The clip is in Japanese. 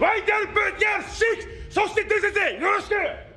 ワ YTR プーティアシッそして先生よろしく